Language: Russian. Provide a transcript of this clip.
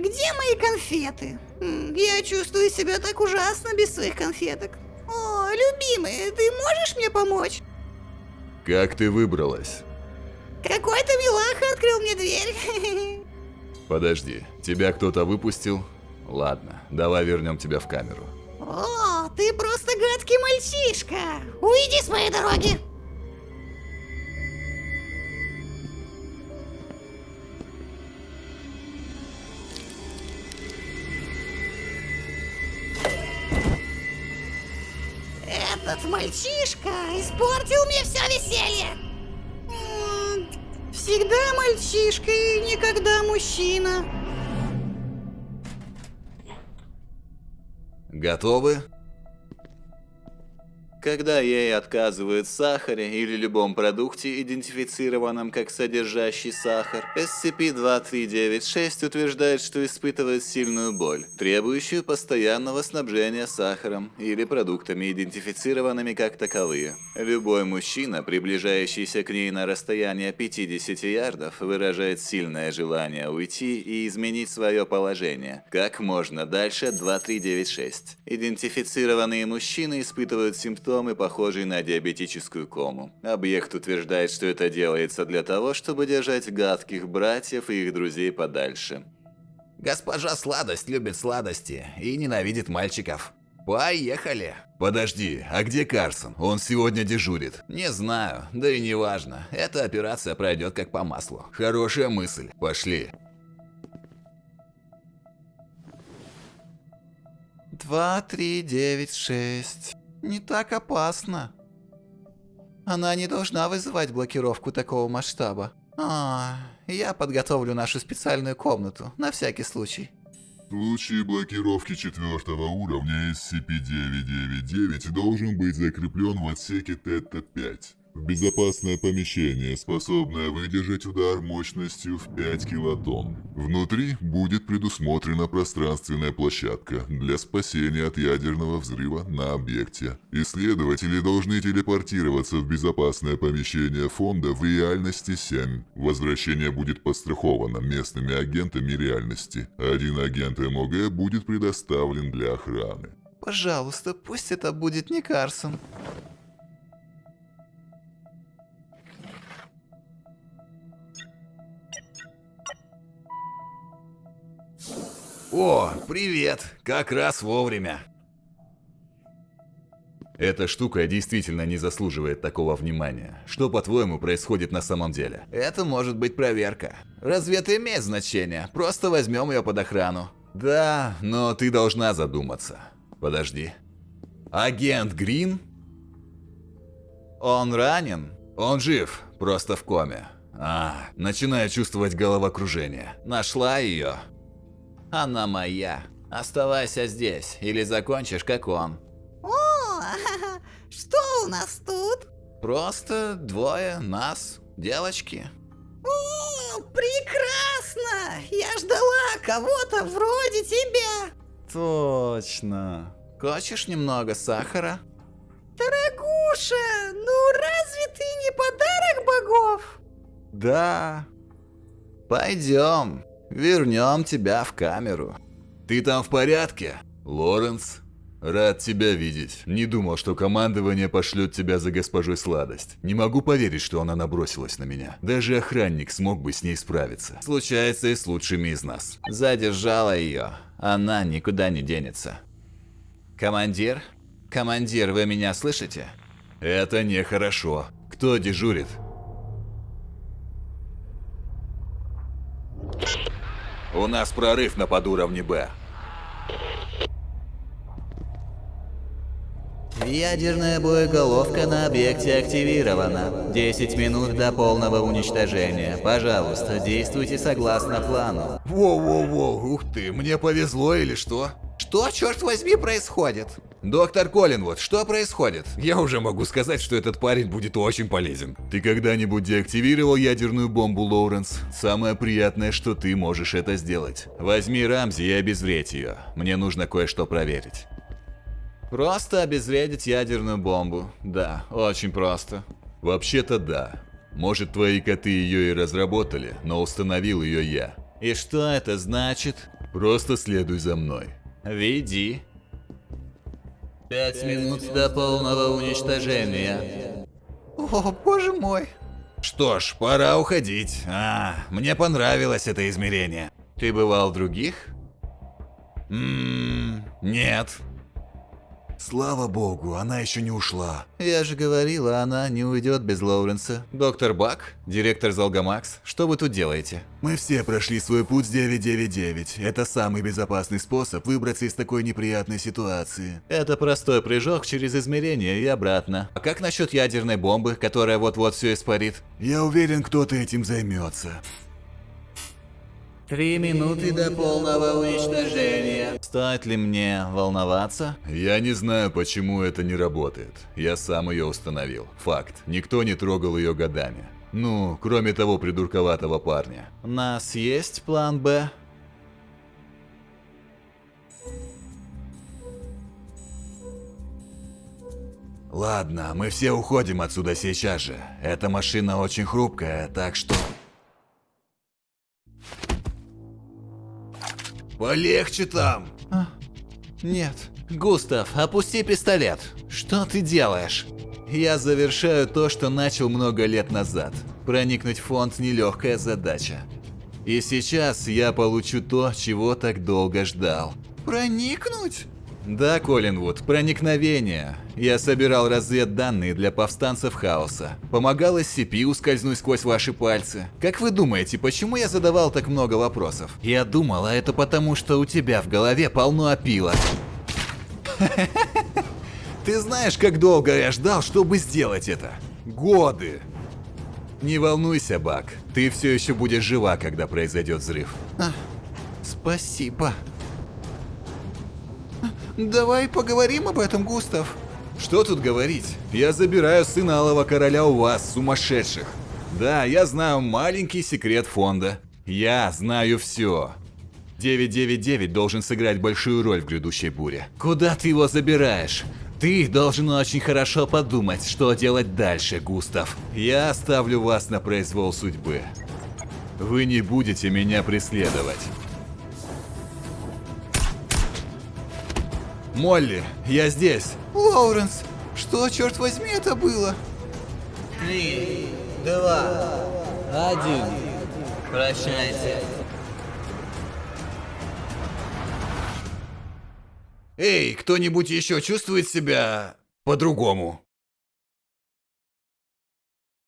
Где мои конфеты? Я чувствую себя так ужасно без своих конфеток. О, любимый, ты можешь мне помочь? Как ты выбралась? Какой-то милаха открыл мне дверь. Подожди, тебя кто-то выпустил? Ладно, давай вернем тебя в камеру. О, ты просто гадкий мальчишка. Уйди с моей дороги. Этот мальчишка испортил мне все веселье. Всегда мальчишка и никогда мужчина. Готовы? Когда ей отказывают в сахаре или любом продукте, идентифицированном как содержащий сахар, SCP-2396 утверждает, что испытывает сильную боль, требующую постоянного снабжения сахаром или продуктами, идентифицированными как таковые. Любой мужчина, приближающийся к ней на расстояние 50 ярдов, выражает сильное желание уйти и изменить свое положение как можно дальше 2396. Идентифицированные мужчины испытывают симптомы, похожие на диабетическую кому. Объект утверждает, что это делается для того, чтобы держать гадких братьев и их друзей подальше. Госпожа Сладость любит сладости и ненавидит мальчиков. Поехали. Подожди, а где Карсон? Он сегодня дежурит. Не знаю, да и не важно. Эта операция пройдет как по маслу. Хорошая мысль. Пошли. Два, три, девять, шесть. Не так опасно. Она не должна вызывать блокировку такого масштаба. А, я подготовлю нашу специальную комнату, на всякий случай. В случае блокировки четвертого уровня SCP-999 должен быть закреплен в отсеке Тета-5. Безопасное помещение, способное выдержать удар мощностью в 5 килотонн. Внутри будет предусмотрена пространственная площадка для спасения от ядерного взрыва на объекте. Исследователи должны телепортироваться в безопасное помещение фонда в реальности 7. Возвращение будет подстраховано местными агентами реальности. Один агент МОГ будет предоставлен для охраны. Пожалуйста, пусть это будет не Карсон. О, привет. Как раз вовремя. Эта штука действительно не заслуживает такого внимания. Что, по-твоему, происходит на самом деле? Это может быть проверка. Разве это имеет значение? Просто возьмем ее под охрану. Да, но ты должна задуматься. Подожди. Агент Грин? Он ранен? Он жив, просто в коме. А, начинаю чувствовать головокружение. Нашла ее. Она моя. Оставайся здесь, или закончишь, как он. О, что у нас тут? Просто двое нас, девочки. О, прекрасно! Я ждала кого-то вроде тебя. Точно. Хочешь немного сахара? Дорогуша, ну разве ты не подарок богов? Да. Пойдем. Вернем тебя в камеру. Ты там в порядке? Лоренс? Рад тебя видеть. Не думал, что командование пошлет тебя за госпожой Сладость. Не могу поверить, что она набросилась на меня. Даже охранник смог бы с ней справиться. Случается и с лучшими из нас. Задержала ее. Она никуда не денется. Командир? Командир, вы меня слышите? Это нехорошо. Кто дежурит? У нас прорыв на подуровне Б. Ядерная боеголовка на объекте активирована. 10 минут до полного уничтожения. Пожалуйста, действуйте согласно плану. Воу-воу-воу, ух ты, мне повезло или что? Что, черт возьми, происходит? Доктор Коллинвуд, что происходит? Я уже могу сказать, что этот парень будет очень полезен. Ты когда-нибудь деактивировал ядерную бомбу, Лоуренс? Самое приятное, что ты можешь это сделать. Возьми Рамзи и обезвредь ее. Мне нужно кое-что проверить. Просто обезвредить ядерную бомбу. Да, очень просто. Вообще-то да. Может, твои коты ее и разработали, но установил ее я. И что это значит? Просто следуй за мной. Веди. Пять минут до полного уничтожения. О, боже мой. Что ж, пора уходить. А, мне понравилось это измерение. Ты бывал в других? Ммм, нет. Слава богу, она еще не ушла. Я же говорила, она не уйдет без Лоуренса. Доктор Бак, директор Залгамакс, что вы тут делаете? Мы все прошли свой путь с 999. Это самый безопасный способ выбраться из такой неприятной ситуации. Это простой прыжок через измерение и обратно. А как насчет ядерной бомбы, которая вот-вот все испарит? Я уверен, кто-то этим займется. Три минуты до полного уничтожения. Стоит ли мне волноваться? Я не знаю, почему это не работает. Я сам ее установил. Факт. Никто не трогал ее годами. Ну, кроме того придурковатого парня. У нас есть план «Б»? Ладно, мы все уходим отсюда сейчас же. Эта машина очень хрупкая, так что... Полегче там! Нет. Густав, опусти пистолет. Что ты делаешь? Я завершаю то, что начал много лет назад. Проникнуть в фонд – нелегкая задача. И сейчас я получу то, чего так долго ждал. Проникнуть? Да, Коллинвуд, проникновение. Я собирал разведданные для повстанцев хаоса. Помогал SCP ускользнуть сквозь ваши пальцы. Как вы думаете, почему я задавал так много вопросов? Я думал, а это потому, что у тебя в голове полно опилок. Ты знаешь, как долго я ждал, чтобы сделать это? Годы. Не волнуйся, Бак. Ты все еще будешь жива, когда произойдет взрыв. Спасибо. Давай поговорим об этом, Густав. Что тут говорить? Я забираю сына Алого Короля у вас, сумасшедших. Да, я знаю маленький секрет фонда. Я знаю все. 999 должен сыграть большую роль в грядущей буре. Куда ты его забираешь? Ты должен очень хорошо подумать, что делать дальше, Густав. Я оставлю вас на произвол судьбы. Вы не будете меня преследовать. Молли, я здесь. Лоуренс, что, черт возьми, это было? Три, два, один. Прощайте. Эй, кто-нибудь еще чувствует себя по-другому?